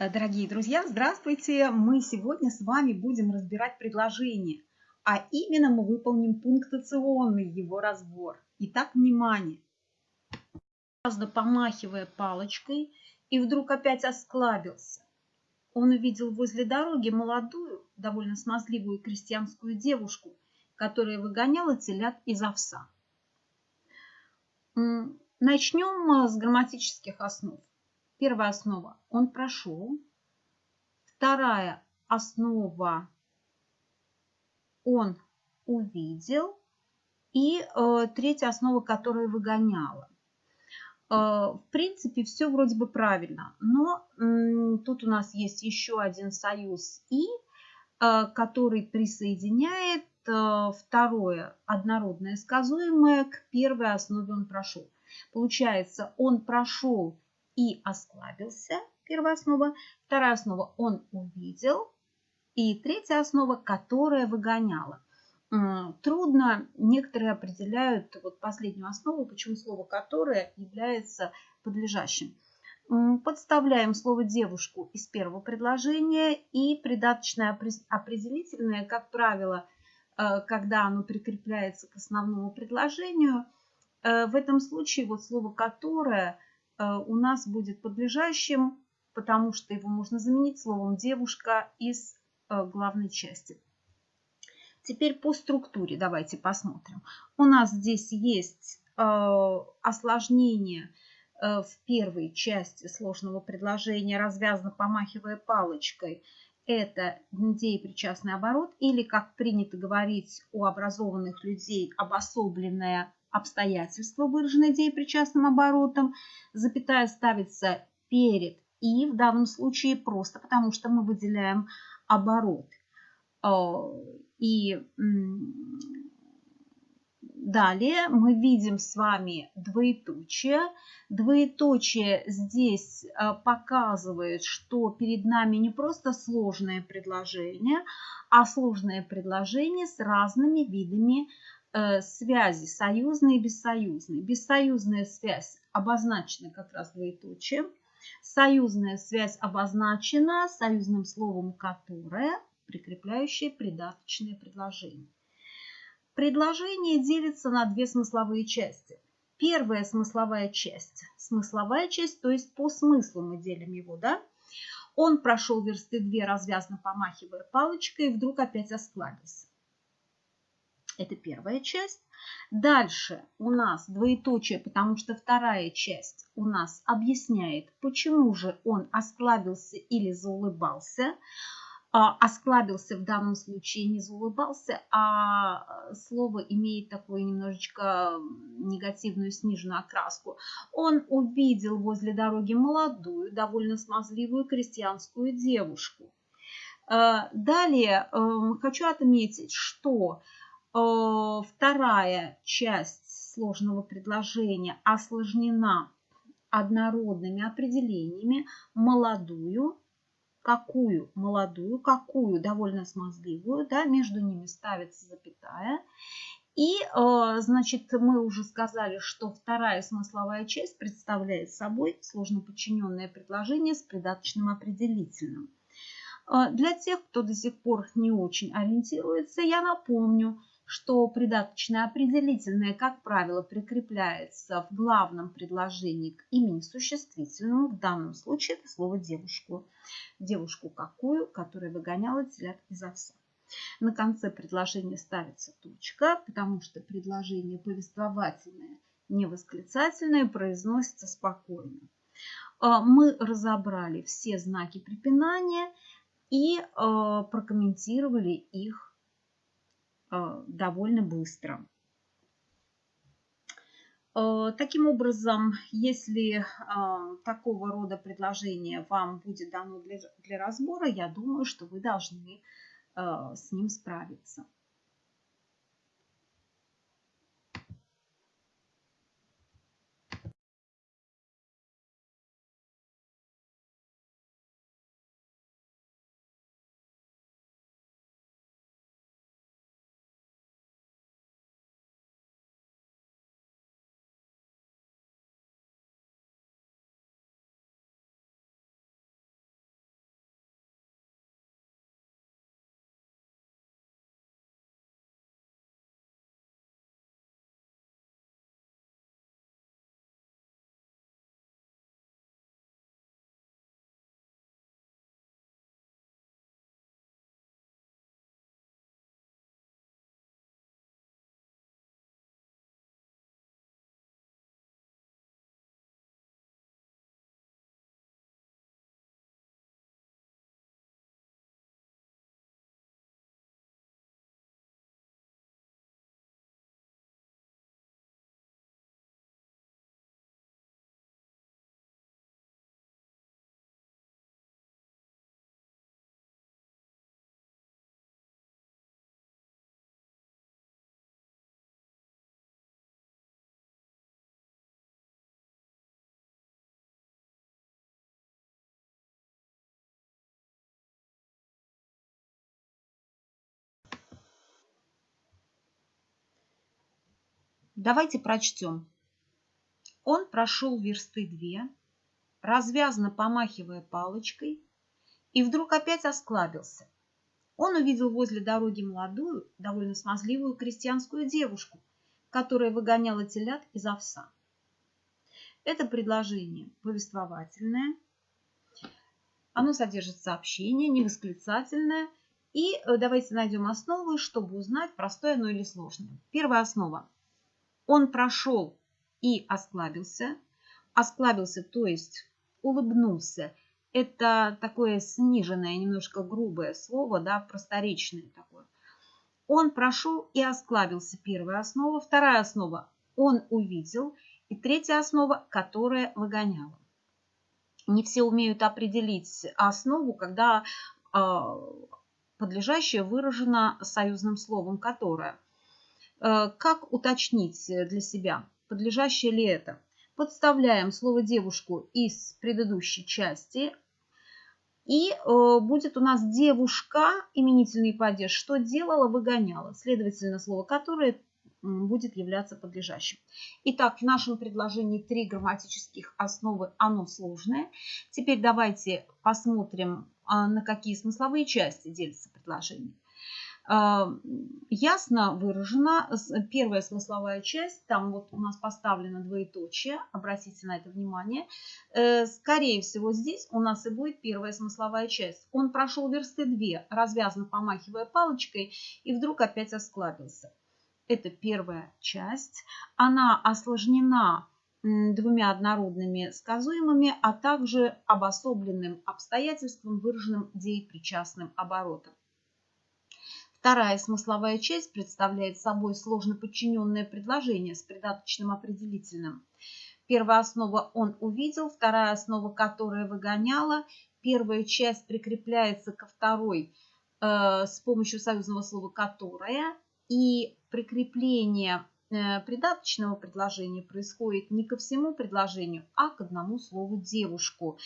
Э, дорогие друзья, здравствуйте! Мы сегодня с вами будем разбирать предложение, а именно мы выполним пунктационный его разбор. Итак, внимание! Помахивая палочкой и вдруг опять осклабился. Он увидел возле дороги молодую, довольно смазливую крестьянскую девушку, которая выгоняла телят из овса. Начнем э, с грамматических основ. Первая основа – он прошел. Вторая основа – он увидел. И э, третья основа, которая выгоняла. Э, в принципе, все вроде бы правильно. Но тут у нас есть еще один союз «и», э, который присоединяет э, второе однородное сказуемое к первой основе он прошел. Получается, он прошел и осклабился, первая основа. Вторая основа он увидел. И третья основа, которая выгоняла. Трудно, некоторые определяют вот последнюю основу, почему слово «которое» является подлежащим. Подставляем слово «девушку» из первого предложения и придаточное определительное, как правило, э, когда оно прикрепляется к основному предложению. Э, в этом случае вот слово «которое» у нас будет подлежащим, потому что его можно заменить словом «девушка» из э, главной части. Теперь по структуре давайте посмотрим. У нас здесь есть э, осложнение в первой части сложного предложения, развязно помахивая палочкой. Это деепричастный оборот или, как принято говорить у образованных людей, обособленное обстоятельства, выраженные деепричастным оборотом, запятая ставится перед и в данном случае просто потому, что мы выделяем оборот. А, и далее мы видим с вами двоеточие. Двоеточие здесь а, показывает, что перед нами не просто сложное предложение, а сложное предложение с разными видами Э, связи, союзные и бессоюзные. Бессоюзная связь обозначена как раз двоеточием. Союзная связь обозначена союзным словом «которое», прикрепляющее придаточное предложение. Предложение делится на две смысловые части. Первая смысловая часть. Смысловая часть, то есть по смыслу мы делим его, да? Он прошел версты две, развязно помахивая палочкой, и вдруг опять осклабился. Это первая часть. Дальше у нас двоеточие, потому что вторая часть у нас объясняет, почему же он осклабился или заулыбался. А, осклабился в данном случае не заулыбался, а слово имеет такую немножечко негативную сниженную окраску. Он увидел возле дороги молодую, довольно смазливую крестьянскую девушку. А, далее эм, хочу отметить, что Э, вторая часть сложного предложения осложнена однородными определениями молодую, какую молодую, какую довольно смазливую, да, между ними ставится запятая. И, э, значит, мы уже сказали, что вторая смысловая часть представляет собой сложно подчиненное предложение с придаточным определительным. Э, для тех, кто до сих пор не очень ориентируется, я напомню, что придаточное определительное, как правило, прикрепляется в главном предложении к имени существительному. В данном случае это слово «девушку». Девушку какую, которая выгоняла телят из овса. На конце предложения ставится точка, потому что предложение повествовательное, не восклицательное, произносится спокойно. А, мы разобрали все знаки препинания и а, прокомментировали их довольно быстро. Э, таким образом, если э, такого рода предложение вам будет дано для, для разбора, я думаю, что вы должны с ним справиться. Давайте прочтем. Он прошел версты две, развязно помахивая палочкой, и вдруг опять осклабился. Он увидел возле дороги молодую, довольно смазливую крестьянскую девушку, которая выгоняла телят из овса. Это предложение повествовательное, оно содержит сообщение, невосклицательное. И э, давайте найдем основу, чтобы узнать, простое оно или сложное. Первая основа. Он прошел и осклабился. Осклабился, то есть улыбнулся. Это такое сниженное, немножко грубое слово, да, просторечное такое. Он прошел и осклабился. Первая основа. Вторая основа. Он увидел. И третья основа, которая выгоняла. Не все умеют определить основу, когда а, подлежащее выражено союзным словом «которое». Э, как уточнить для себя, подлежащее ли это? Подставляем слово «девушку» из предыдущей части. И э, будет у нас девушка, именительный падеж, что делала, выгоняла. Следовательно, слово «которое» будет являться подлежащим. Итак, в нашем предложении три грамматических основы, оно сложное. Теперь давайте посмотрим, а, на какие смысловые части делится предложение. А, ясно выражена первая смысловая часть, там вот у нас поставлено двоеточие, обратите на это внимание. Э, скорее всего, здесь у нас и будет первая смысловая часть. Он прошел версты две, развязно помахивая палочкой, и вдруг опять осклабился. Это первая часть. Она осложнена двумя однородными сказуемыми, а также обособленным обстоятельством, выраженным деепричастным оборотом. Вторая смысловая часть представляет собой сложно подчиненное предложение с придаточным определительным. Первая основа «он увидел», вторая основа «которая выгоняла». Первая часть прикрепляется ко второй э, с помощью союзного слова «которая». И прикрепление э, придаточного предложения происходит не ко всему предложению, а к одному слову «девушку»,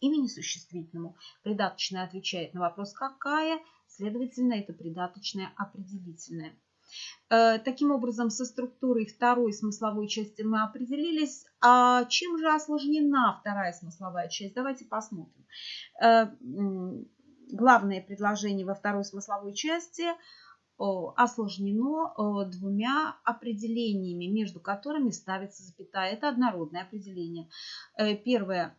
имени существительному. Придаточное отвечает на вопрос «какая?», Следовательно, это придаточное определительное. Э, таким образом, со структурой второй смысловой части мы определились. А чем же осложнена вторая смысловая часть? Давайте посмотрим. Э, главное предложение во второй смысловой части осложнено двумя определениями, между которыми ставится запятая. Это однородное определение. Э, первое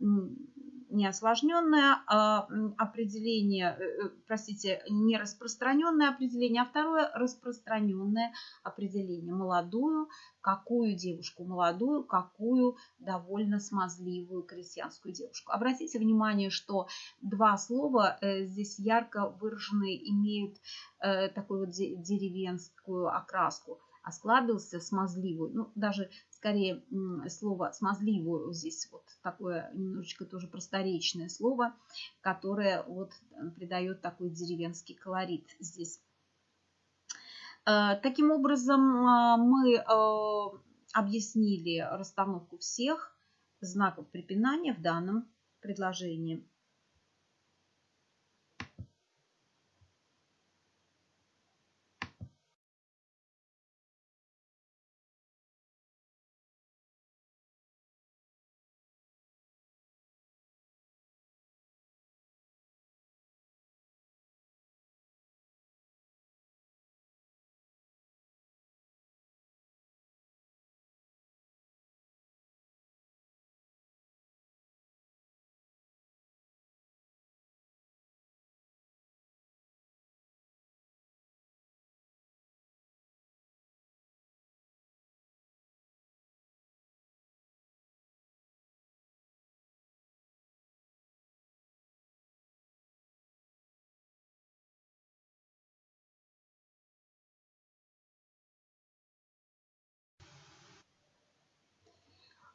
не осложненное а определение, э, э, простите, не распространенное определение, а второе распространенное определение. Молодую, какую девушку? Молодую, какую довольно смазливую крестьянскую девушку. Обратите внимание, что два слова э, здесь ярко выраженные имеют такую вот деревенскую окраску осклабился смазливую, ну, даже скорее слово смазливую здесь вот такое немножечко тоже просторечное слово, которое вот э, придает такой деревенский колорит здесь. Э, таким образом, э, мы объяснили расстановку всех знаков препинания в данном предложении.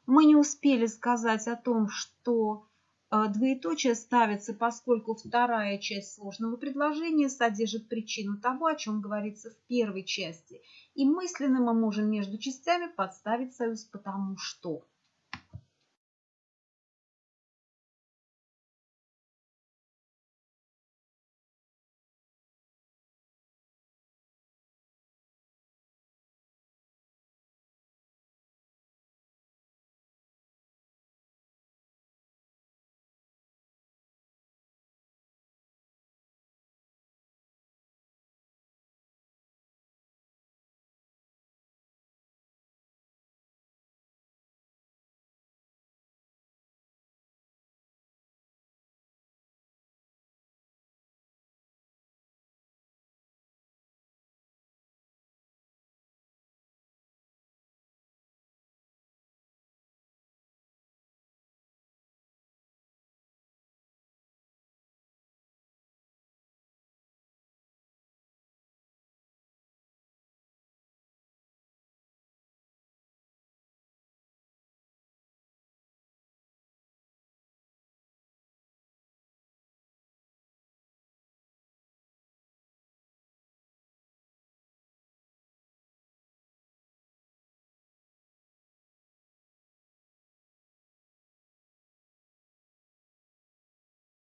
Мы не успели сказать о том, что э, двоеточие ставится, поскольку вторая часть сложного предложения содержит причину того, о чем говорится в первой части. И мысленно мы можем между частями подставить союз «потому что».